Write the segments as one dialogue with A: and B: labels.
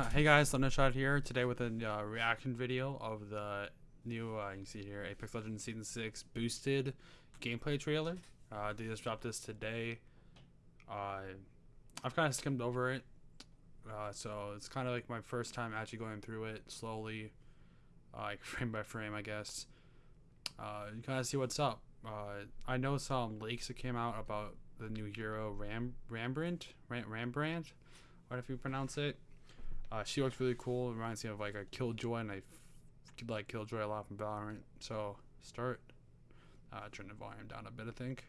A: Uh, hey guys, Thundershot here today with a uh, reaction video of the new, uh, you can see here, Apex Legends Season 6 boosted gameplay trailer. Uh, they just dropped this today. Uh, I've kind of skimmed over it, uh, so it's kind of like my first time actually going through it slowly, uh, like frame by frame, I guess. Uh, you kind of see what's up. Uh, I know some leaks that came out about the new hero Ram Rambrandt, Ram, Rambrandt, what if you pronounce it. Uh, she looks really cool. It reminds me of like a Killjoy, and I f- like Killjoy a lot from Valorant. So start. Uh, turn the volume down a bit, I think.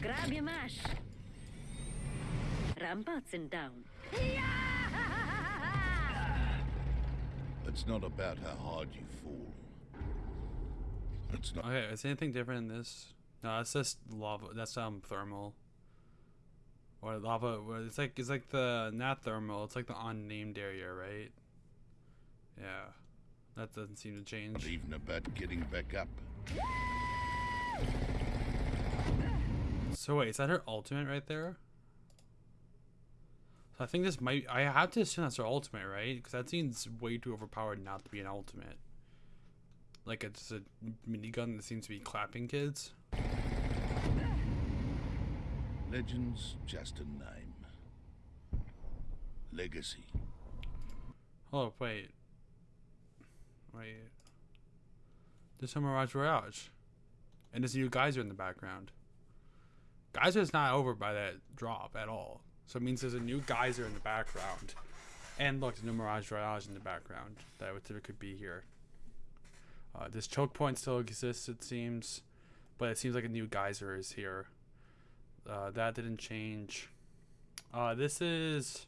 B: Grab your mash. Ramparts and down.
C: It's not about how hard you fall. It's not.
A: Okay, is anything different in this? No, it's just lava. That's um thermal. Or lava. It's like it's like the not thermal. It's like the unnamed area, right? Yeah, that doesn't seem to change.
C: even about getting back up.
A: So wait, is that her ultimate right there? So I think this might. I have to assume that's her ultimate, right? Because that seems way too overpowered not to be an ultimate. Like it's a minigun that seems to be clapping kids.
C: Legends, just a name. Legacy.
A: Oh wait, wait. There's some Mirage Voyage, and there's a new geyser in the background. Geyser's not over by that drop at all, so it means there's a new geyser in the background, and look, there's new Mirage Voyage in the background that would typically be here. Uh, this choke point still exists, it seems, but it seems like a new geyser is here. Uh, that didn't change. Uh, this is.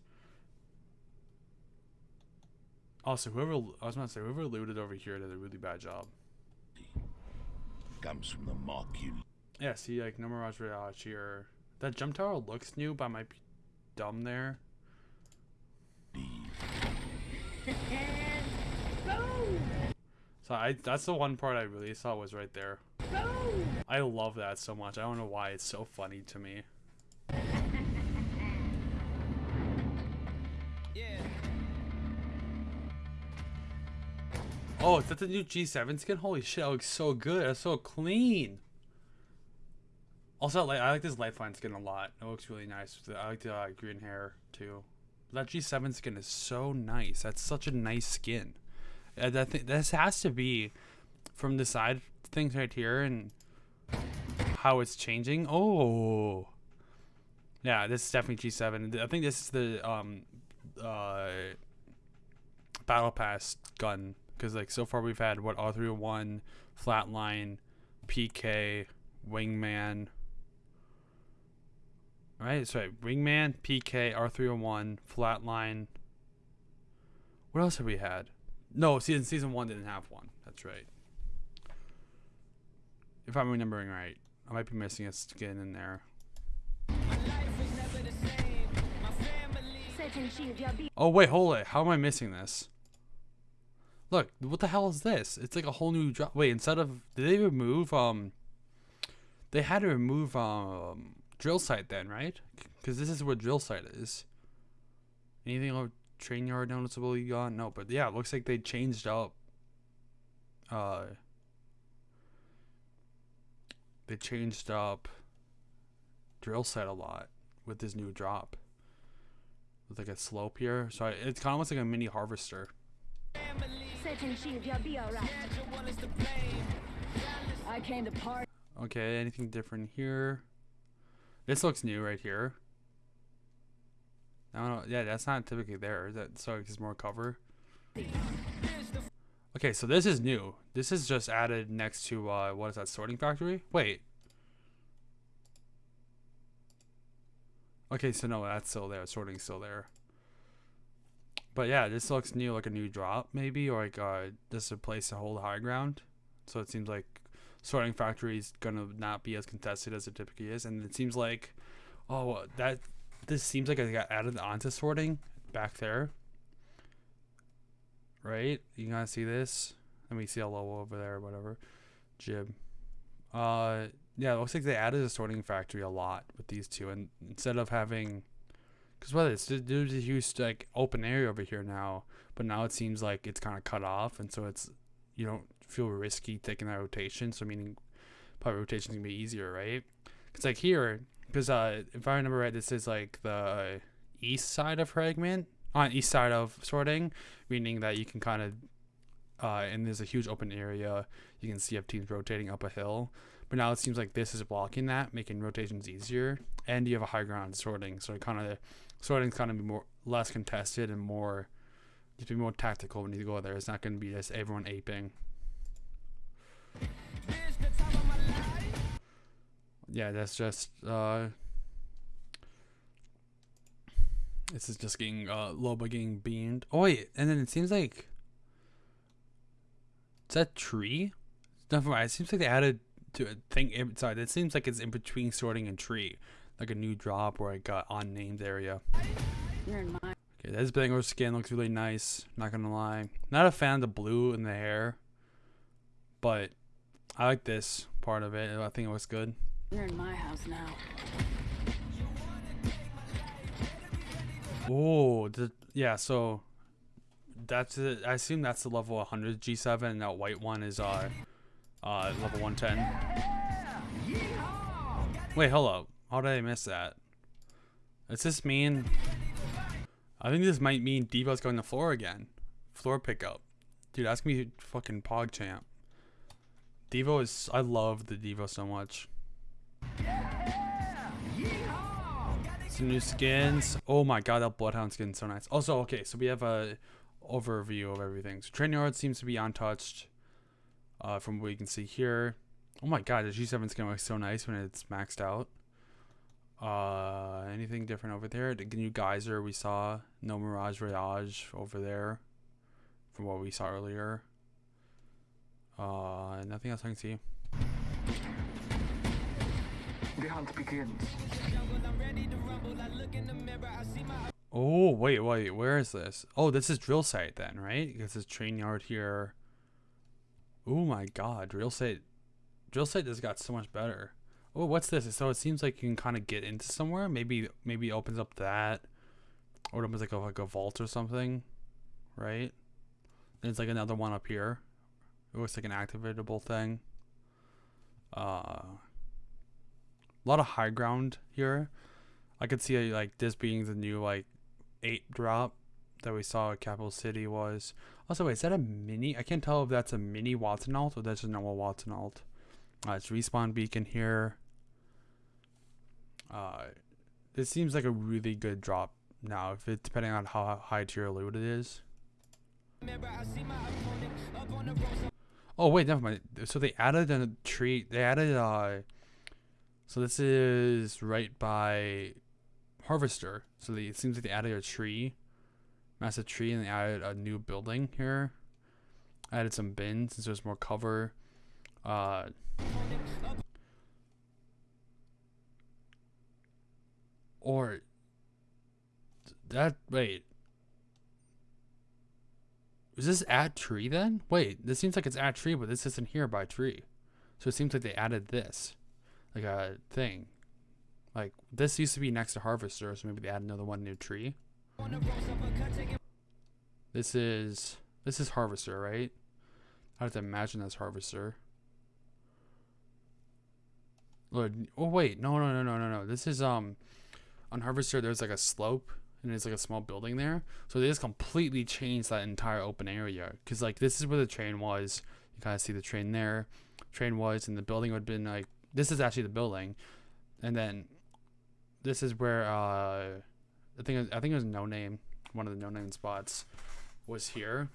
A: Also, whoever I was gonna say whoever looted over here did a really bad job.
C: Comes from the mark you
A: Yeah, see, like no Mirage Voyage here. That jump tower looks new, but I might be dumb there. So I that's the one part I really saw was right there. I love that so much. I don't know why it's so funny to me. Oh, is that the new G7 skin? Holy shit, that looks so good. That's so clean. Also, like I like this Lifeline skin a lot. It looks really nice. I like the uh, green hair too. That G7 skin is so nice. That's such a nice skin. Uh, that th- this has to be from the side things right here and how it's changing. Oh, yeah, this is definitely G7. I think this is the um uh battle pass gun because like so far we've had what R301, Flatline, PK, Wingman. Right, so right, Wingman, PK, R301, Flatline. What else have we had? No, season season one didn't have one. That's right. If I'm remembering right, I might be missing a skin in there. Oh wait, hold it. How am I missing this? Look, what the hell is this? It's like a whole new drop. Wait, instead of did they remove um? They had to remove um drill site then, right? Because this is where drill site is. Anything of train yard noticeably gone? No, but yeah, it looks like they changed up. Uh. They changed up. Drill set a lot with this new drop with like a slope here. So I, it's kind of almost like a mini harvester.
B: setting shield your be alright. I came to party.
A: Okay, anything different here? This looks new right here. I don't know. Yeah, that's not typically there. Is that so? It's more cover. Okay, so this is new. This is just added next to uh, what is that? Sorting factory. Wait. Okay, so no, that's still there. Sorting's still there. But yeah, this looks new, like a new drop maybe, or like uh, this is a place to hold high ground. So it seems like sorting factory is gonna not be as contested as it typically is, and it seems like, oh, that this seems like it got added onto sorting back there. Right? You gotta see this. Let me see a logo over there, whatever. Jib. Uh, yeah, it looks like they added a sorting factory a lot with these two, and instead of having, because what it's there's a huge like open area over here now, but now it seems like it's kind of cut off, and so it's you don't feel risky taking that rotation. So meaning, probably rotation's gonna be easier, right? Because like here, because uh, if I remember right, this is like the east side of fragment on east side of sorting, meaning that you can kind of uh, and there's a huge open area. You can see if teams rotating up a hill. But now it seems like this is blocking that, making rotations easier. And you have a high ground sorting, so kind of sorting's kind of be more less contested and more just be more tactical when you go there. It's not going to be just everyone aping. Yeah, that's just uh this is just getting uh Loba getting beamed. Oh wait, and then it seems like is that tree? Never mind. It seems like they added to a thing inside. It seems like it's in between sorting and tree, like a new drop or like a unnamed area.
B: You're in my
A: Okay, this Bangor skin looks really nice. Not gonna lie. Not a fan of the blue in the hair, but I like this part of it. I think it looks good.
B: you're in my house now.
A: Oh, the, yeah. So that's it. I assume that's the level 100 G7, and that white one is uh, uh, level 110. Wait, up. How did I miss that? Does this mean? I think this might mean Devo's going to floor again. Floor pickup. Dude, that's gonna be fucking PogChamp. Devo is. I love the Devo so much. Some new skins. Oh my god, that Bloodhound skin's so nice. Also, okay, so we have a overview of everything. So train yard seems to be untouched. Uh, from what you can see here. Oh my god, the G7 skin looks so nice when it's maxed out. Uh, anything different over there? The new geyser we saw. No Mirage Voyage over there. From what we saw earlier. Uh, nothing else I can see.
D: The hunt begins.
A: Oh, wait, wait, where is this? Oh, this is drill site then, right? This is train yard here. Oh my god, drill site. Drill site has got so much better. Oh, what's this? So it seems like you can kind of get into somewhere. Maybe maybe opens up that. Or it opens like a, like a vault or something. Right? There's like another one up here. It looks like an activatable thing. Uh, a lot of high ground here. I could see like this being the new like eight drop that we saw at Capital City was. Also, wait, is that a mini? I can't tell if that's a mini Wattson ult or that's a normal Wattson ult. Uh, it's respawn beacon here. Uh, this seems like a really good drop now, if it depending on how high tier loot it is. Oh wait, never mind. So they added a tree. They added uh. So this is right by Harvester. So they, it seems like they added a tree, massive tree, and they added a new building here. Added some bins since there's more cover. Uh, or that wait. Is this at tree then? Wait, this seems like it's at tree, but this isn't here by tree. So it seems like they added this, like a thing. Like this used to be next to harvester, so maybe they add another one new tree. This is this is harvester, right? I have to imagine that's harvester. Lord, oh wait, no, no, no, no, no, no. This is um, on harvester. There's like a slope, and there's like a small building there. So they just completely changed that entire open area. Cause like this is where the train was. You kind of see the train there. Train was, and the building would have been like this is actually the building, and then this is where uh, I think I think it was no name. One of the no name spots was here.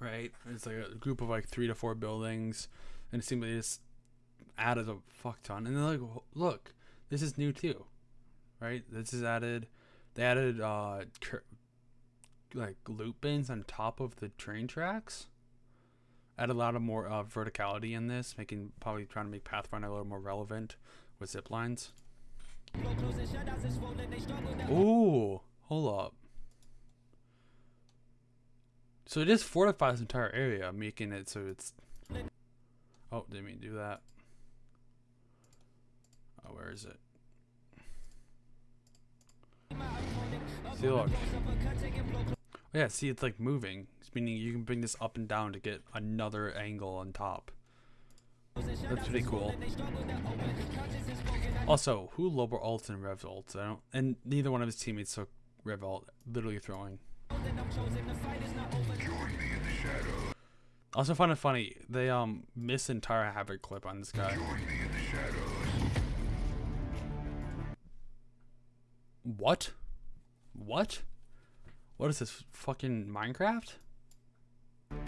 A: Right, it's like a group of like three to four buildings, and it seemed like they just added a fuck ton. And they're like, look, this is new too, right? This is added. They added uh, cur- like loop bins on top of the train tracks. Add a lot of more uh, verticality in this, making probably trying to make Pathfinder a little more relevant with zip lines. Ooh, hold up. So it just fortifies the entire area, making it so it's. Oh, didn't mean to do that. Oh, where is it? See, look. Yeah, see, it's like moving. Meaning you can bring this up and down to get another angle on top. That's pretty cool. Also, who lower ults and rev ults? I don't, and neither one of his teammates took rev ult, literally throwing. Also, find it funny they um miss entire havoc clip on this guy. What? What? What is this fucking Minecraft?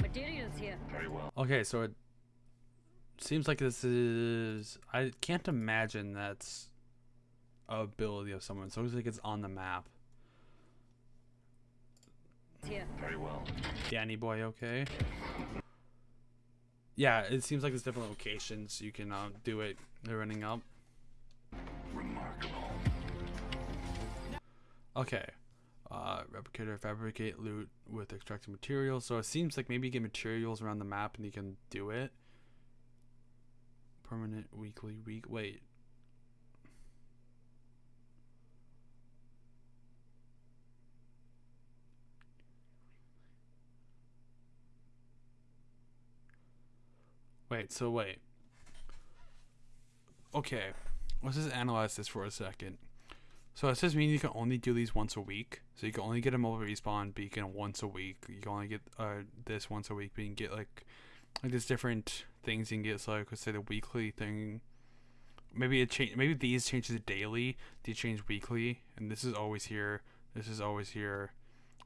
B: Materials here. Very well.
A: Okay, so it seems like this is. I can't imagine that's a ability of someone. So it looks like it's on the map.
B: Here.
A: Danny boy, okay. Yeah, it seems like there's different locations you can uh, do it. They're running up. Remarkable. Okay. Uh, replicate or fabricate loot with extracted materials. So it seems like maybe you get materials around the map and you can do it. Permanent weekly week. Wait. Wait, so wait. Okay. Let's just analyze this for a second. So it says mean you can only do these once a week. So you can only get a mobile respawn beacon once a week. You can only get uh this once a week, but you can get like like there's different things you can get. So like let's say the weekly thing. Maybe it change. Maybe these changes daily. These change weekly, and this is always here. This is always here.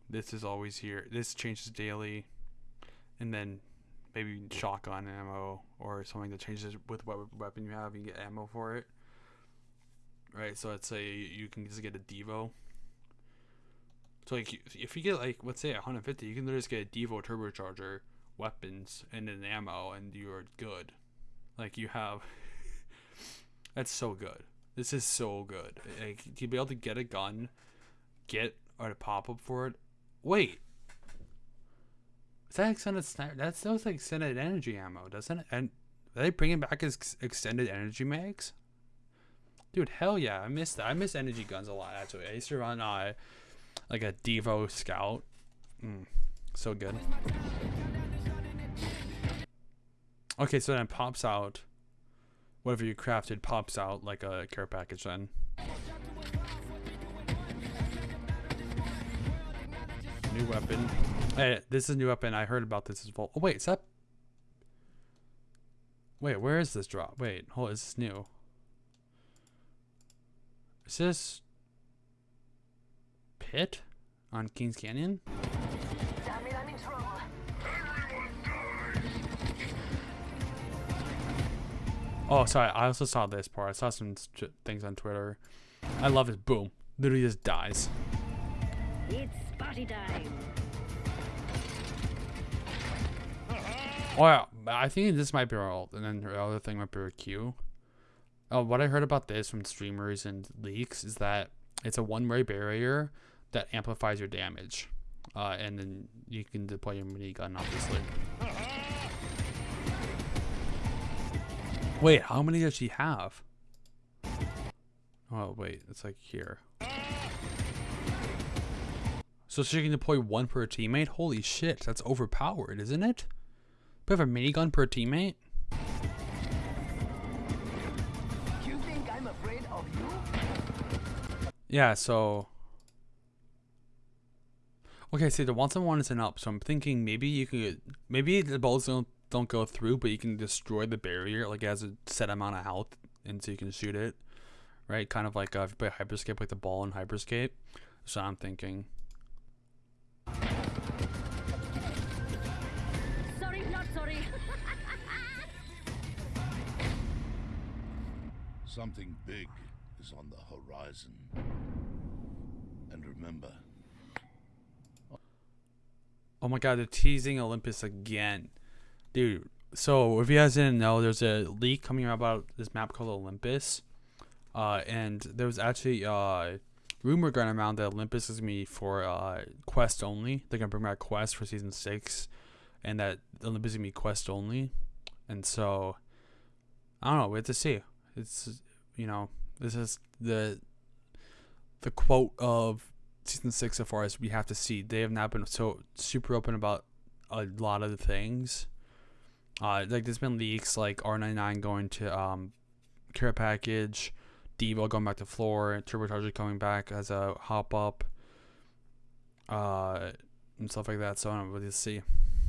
A: This is always here. This changes daily, and then maybe shotgun ammo or something that changes with what weapon you have. You get ammo for it. Right, so let's say you can just get a Devo. So like if you get like let's say 150, you can literally just get a Devo turbocharger, weapons, and an ammo, and you're good. Like you have. that's so good. This is so good. Like to be able to get a gun, get or a pop up for it. Wait, is that extended sniper? That sounds like extended energy ammo, doesn't it? And are they bringing back his extended energy mags? Dude, hell yeah! I miss that. I miss energy guns a lot. Actually, I used to run uh, like a Devo Scout. Mm, so good. Okay, so then pops out. Whatever you crafted pops out like a care package then. New weapon. Hey, this is a new weapon. I heard about this as well. Oh wait, is that? Wait, where is this drop? Wait, hold. Is this new? Is this pit on Kings Canyon?
B: Damn it, I'm in trouble.
A: Oh, sorry. I also saw this part. I saw some things on Twitter. I love his Boom. Literally just dies.
B: It's party time.
A: Oh yeah, I think this might be our ult, and then the other thing might be our Q. Oh, what I heard about this from streamers and leaks is that it's a one-way barrier that amplifies your damage, uh, and then you can deploy your minigun, obviously. Wait, how many does she have? Oh wait, it's like here. So she can deploy one per teammate? Holy shit, that's overpowered, isn't it? We have a minigun per teammate? Yeah, so... Okay, see, the once on one isn't up, so I'm thinking maybe you could... Maybe the bullets don't, don't go through, but you can destroy the barrier, like it has a set amount of health, and so you can shoot it. Right? Kind of like uh, if you play Hyperscape, like the ball in Hyperscape. So I'm thinking...
B: Sorry, not sorry.
C: Something big is on the horizon. And remember,
A: Oh my god, they're teasing Olympus again. Dude, so if you guys didn't know, there's a leak coming out about this map called Olympus. Uh, and there was actually uh, rumor going around that Olympus is going to be for uh, Quest only. They're going to bring back Quest for Season 6. And that Olympus is going to be Quest only. And so, I don't know, we have to see. It's, you know, This is the the quote of season six so far as we have to see. They have not been so super open about a lot of the things. Uh, like there's been leaks like R99 going to um, care package, Devo going back to floor, Turbocharger coming back as a hop up, uh, and stuff like that. So I don't know what to see.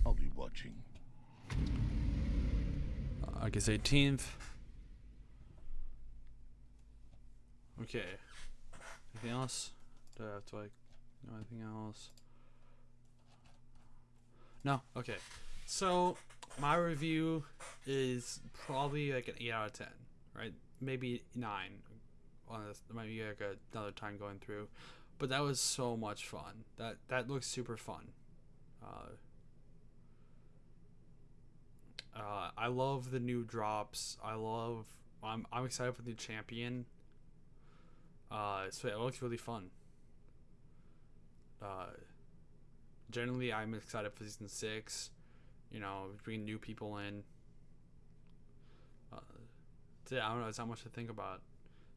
C: I'll be watching.
A: Uh, August 18th. Okay. Anything else? Do I have to like know anything else? No. Okay. So my review is probably like an eight out of ten, right? Maybe nine. On this, there might be like another time going through, but that was so much fun. That that looks super fun. Uh, uh, I love the new drops. I love. I'm I'm excited for the champion. Uh, so it looks really fun. Uh, generally, I'm excited for season six. You know, bringing new people in. Uh, so yeah, I don't know. It's not much to think about,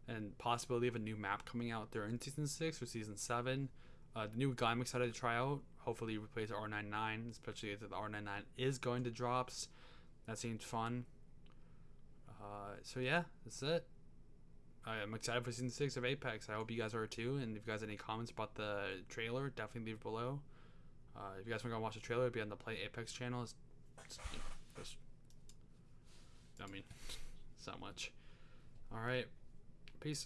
A: and possibility of a new map coming out during season six or season seven. Uh, the new guy I'm excited to try out. Hopefully, replace R99, especially if the R99 is going to drops. That seems fun. Uh, so yeah, that's it. I am excited for season six of Apex. I hope you guys are too. And if you guys have any comments about the trailer, definitely leave below. Uh, if you guys want to go watch the trailer, it'll be on the Play Apex channel. It's, it's, just, I mean, it's not much. All right.